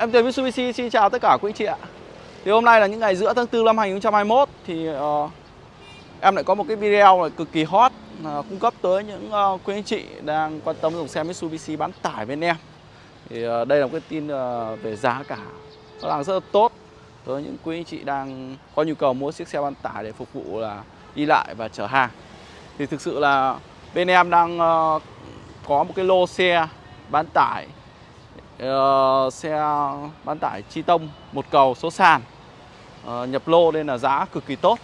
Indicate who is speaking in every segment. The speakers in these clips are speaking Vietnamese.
Speaker 1: Em Tuyền Mitsubishi xin chào tất cả quý anh chị ạ. Thì hôm nay là những ngày giữa tháng 4 năm 2021 Thì uh, em lại có một cái video là cực kỳ hot uh, Cung cấp tới những uh, quý anh chị đang quan tâm dùng xe Mitsubishi bán tải bên em. Thì uh, đây là một cái tin uh, về giá cả. Nó đang rất là tốt Tới những quý anh chị đang có nhu cầu mua chiếc xe bán tải để phục vụ là đi lại và chở hàng. Thì thực sự là bên em đang uh, có một cái lô xe bán tải uh, xe bán tải chi tông một cầu số sàn. Uh, nhập lô nên là giá cực kỳ tốt.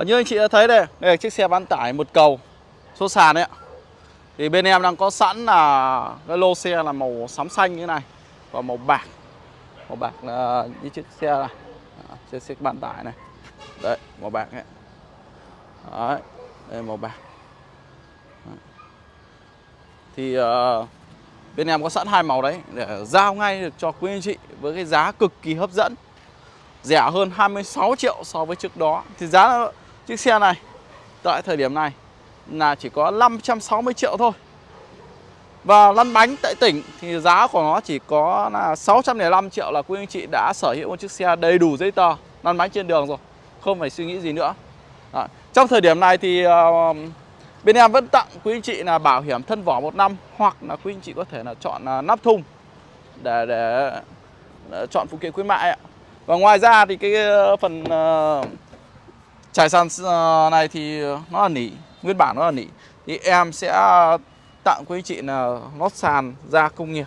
Speaker 1: Uh, như anh chị đã thấy đây đây là chiếc xe bán tải một cầu số sàn đấy ạ. Thì bên em đang có sẵn là cái lô xe là màu sám xanh như thế này và màu bạc. Màu bạc là như chiếc xe này. À, chiếc xe bán tải này. Đấy màu bạc ấy đấy đây màu bạc. Thì uh, Bên em có sẵn hai màu đấy để giao ngay được cho quý anh chị với cái giá cực kỳ hấp dẫn. Rẻ hơn 26 triệu so với trước đó. Thì giá chiếc xe này tại thời điểm này là chỉ có 560 triệu thôi. Và lăn bánh tại tỉnh thì giá của nó chỉ có là 605 triệu là quý anh chị đã sở hữu một chiếc xe đầy đủ giấy tờ lăn bánh trên đường rồi. Không phải suy nghĩ gì nữa. Đó. Trong thời điểm này thì uh, Bên em vẫn tặng quý anh chị là bảo hiểm thân vỏ một năm hoặc là quý anh chị có thể là chọn à, nắp thùng để, để, để chọn phụ kiện khuyến mại ạ. Và ngoài ra thì cái ờ, phần ờ, trải sàn ờ, này thì nó là nỉ, nguyên bản nó là nỉ. Thì em sẽ tặng quý anh chị là lót sàn da công nghiệp.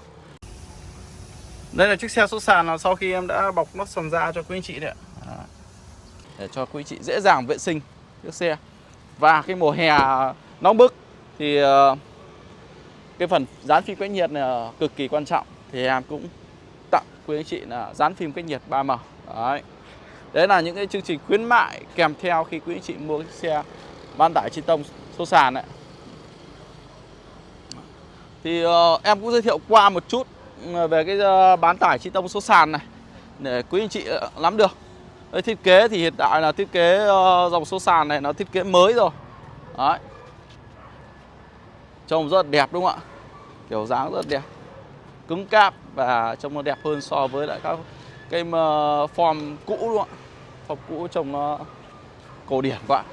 Speaker 1: Đây là chiếc xe số sàn là sau khi em đã bọc lót sàn da cho quý anh chị đấy ạ. Để cho quý anh chị dễ dàng vệ sinh chiếc xe. Và cái mùa hè nóng bức thì ờ, cái phần dán phim cách nhiệt là ờ, cực kỳ quan trọng. Thì em cũng tặng quý anh chị là dán phim cách nhiệt 3M đấy. Đấy là những cái chương trình khuyến mại kèm theo khi quý anh chị mua cái xe bán tải trên tông số sàn đấy thì uh, em cũng giới thiệu qua một chút về cái uh, bán tải chi tông số sàn này để quý anh chị nắm được. Đây, thiết kế thì hiện tại là thiết kế uh, dòng số sàn này nó thiết kế mới rồi. Đấy. Trông rất đẹp đúng không ạ? Kiểu dáng rất đẹp. Cứng cáp và trông nó đẹp hơn so với lại các cái ờ, form cũ đúng không ạ? Form cũ trông nó cổ điển quá.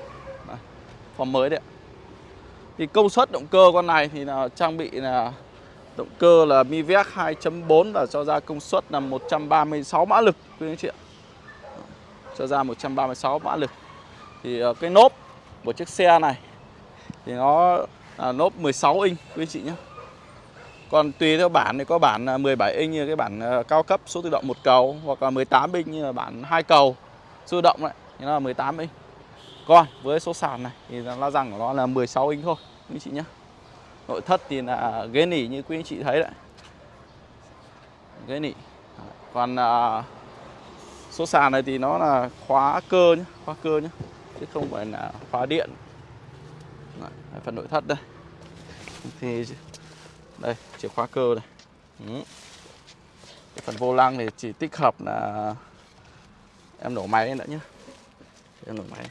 Speaker 1: Đấy, Form mới đấy Thì công suất động cơ con này thì là trang bị là Động cơ là Mivec 2.4 và cho ra công suất là 136 mã lực quý anh chị ạ. Cho ra 136 mã lực. Thì ờ, cái nốp của chiếc xe này thì nó à, nốp 16 inch quý chị nhé. Còn tùy theo bản thì có bản à, 17 inch như cái bản à, cao cấp số tự động một cầu hoặc là 18 inch như là bản hai cầu số tự động đấy nó là 18 inch. Còn với số sàn này thì la răng của nó là 16 inch thôi quý chị nhé. Nội thất thì là ghế nỉ như quý anh chị thấy đấy. Ghế nỉ. Còn à, số sàn này thì nó là khóa cơ nhé khóa cơ nhé chứ không phải là khóa điện. Đấy, phần nội thất đây. Thì đây chìa khóa cơ này ừ. cái phần vô lăng thì chỉ tích hợp là em nổ máy nữa nhé em nổ máy.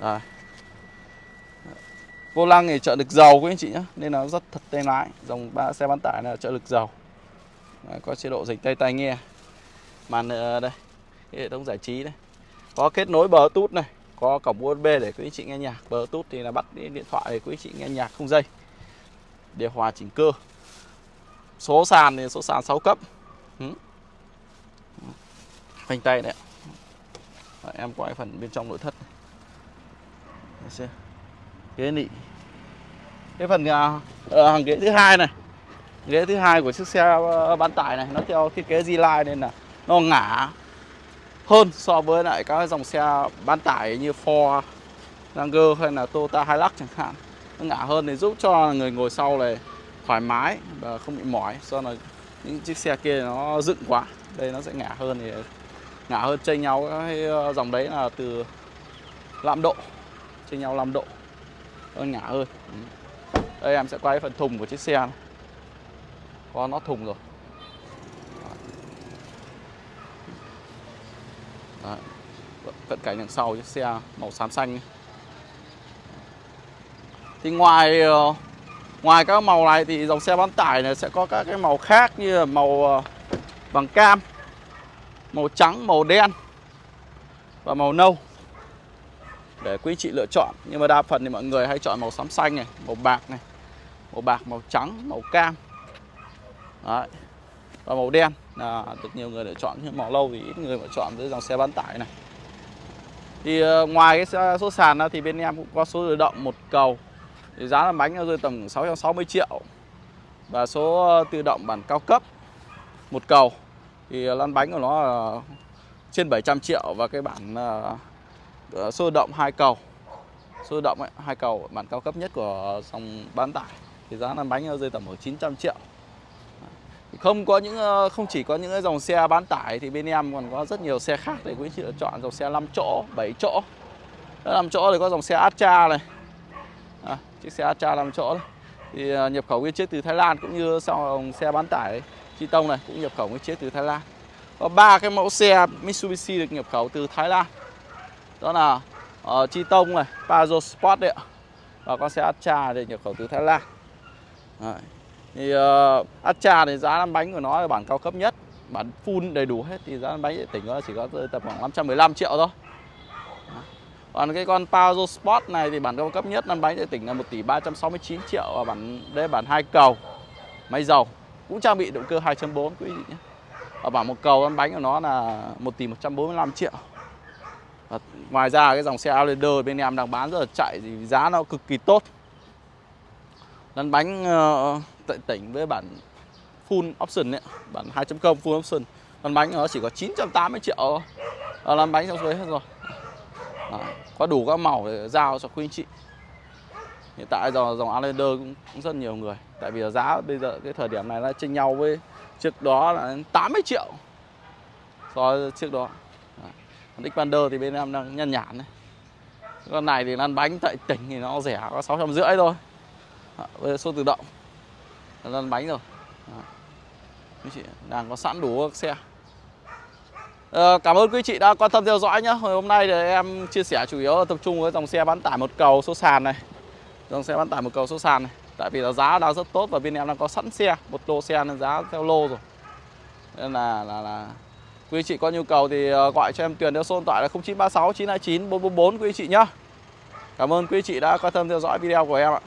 Speaker 1: Rồi. Vô lăng thì trợ lực dầu quý anh chị nhé nên nó rất thật tay lái. Dòng ba xe bán tải là trợ lực dầu. Đấy, có chế độ dịch tay tai nghe. Màn ờ, đây hệ thống giải trí đây. Có kết nối bờ tút này có cổng USB để quý anh chị nghe nhạc Bluetooth thì là bắt điện thoại để quý anh chị nghe nhạc không dây. Điều hòa chỉnh cơ. Số sàn thì số sàn 6 cấp. Ừ. Phanh tay đấy Đấy, em quay phần bên trong nội thất ghế nị. Cái phần uh, hàng ghế thứ hai này. Ghế thứ hai của chiếc xe ờ, bán tải này. Nó theo thiết kế Z-Line nên là nó ngả hơn so với lại các dòng xe bán tải như Ford, Ranger hay là Toyota Hilux chẳng hạn. Nó ngả hơn thì giúp cho người ngồi sau này thoải mái và không bị mỏi. Do là những chiếc xe kia nó dựng quá đây nó sẽ ngả hơn thì ngả hơn chênh nhau cái ờ, dòng đấy là từ 5 độ chênh nhau 5 độ nó ngả hơn. Đây em sẽ quay phần thùng của chiếc xe này. Có nó thùng rồi. Đấy. Cận cảnh đằng sau chiếc xe màu xám xanh Thì ngoài ờ, Ngoài các màu này thì dòng xe bán tải này sẽ có các cái màu khác như là màu ờ, bằng cam, màu trắng, màu đen và màu nâu để quý chị lựa chọn. Nhưng mà đa phần thì mọi người hay chọn màu xám xanh này, màu bạc này, màu bạc, màu trắng, màu cam. Đấy. Và màu đen. Là được nhiều người lựa chọn nhưng màu lâu thì ít người lựa chọn với dòng xe bán tải này. Thì ờ, ngoài cái số sàn ra thì bên em cũng có số tự động một cầu. Thì giá là bánh rơi tầm 660 triệu. Và số ờ, tự động bản cao cấp một cầu. Thì ờ, lăn bánh của nó là trên 700 triệu và cái bản uh, số tự động hai cầu. Số tự động ấy, hai cầu bản cao cấp nhất của dòng bán tải. Thì giá lăn bánh rơi tầm ở 900 triệu không có những ờ, không chỉ có những dòng xe bán tải thì bên em còn có rất nhiều xe khác để quý chị lựa chọn dòng xe 5 chỗ 7 chỗ. 5 chỗ thì có dòng xe Astra này. À, chiếc xe Astra 5 chỗ này. thì ờ, nhập khẩu nguyên chiếc từ Thái Lan cũng như dòng xe bán tải Chi Tông này cũng nhập khẩu nguyên chiếc từ Thái Lan. Có ba cái mẫu xe Mitsubishi được nhập khẩu từ Thái Lan. Đó là uh, Chi Tông này Pajero Sport đấy ạ. Và con xe Astra được nhập khẩu từ Thái Lan. Đấy thì ờ, uh, Astra thì giá lăn bánh của nó là bản cao cấp nhất bản full đầy đủ hết thì giá lăn bánh tỉnh nó chỉ có tầm khoảng 515 triệu thôi còn cái con Pajero Sport này thì bản cao cấp nhất lăn bánh tại tỉnh là 1 tỷ 369 triệu và bản đây bản hai cầu máy dầu cũng trang bị động cơ 2.4 quý vị nhé. Ở bản một cầu lăn bánh của nó là 1 tỷ 145 triệu. Và ngoài ra cái dòng xe Outlander bên em đang bán rất là chạy thì giá nó cực kỳ tốt. Lăn bánh uh, tại tỉnh với bản full option ấy, bản 2.0 full option. Lăn bánh nó chỉ có 980 triệu thôi. Ờ, lăn bánh trong suối hết rồi. À, có đủ các màu để giao cho quý anh chị. Hiện tại dòng dòng Outlander cũng, cũng rất nhiều người. Tại vì giá bây giờ cái thời điểm này nó chênh nhau với trước đó là 80 triệu. So với trước đó. À, Xpander thì bên em đang nhăn nhản này. Con này thì lăn bánh tại tỉnh thì nó rẻ có sáu trăm rưỡi thôi. Với số tự động lăn bánh rồi. Quý chị đang có sẵn đủ các xe. Ờ, cảm ơn quý chị đã quan tâm theo dõi nhé Hôm nay thì em chia sẻ chủ yếu tập trung với dòng xe bán tải một cầu số sàn này. Dòng xe bán tải một cầu số sàn này. Tại vì là giá đang rất tốt và bên em đang có sẵn xe Một lô xe nên giá theo lô rồi. Nên là, là, là quý chị có nhu cầu thì ờ, gọi cho em Tuyền theo số điện thoại là 0936 929 444 quý chị nhé Cảm ơn quý chị đã quan tâm theo dõi video của em ạ.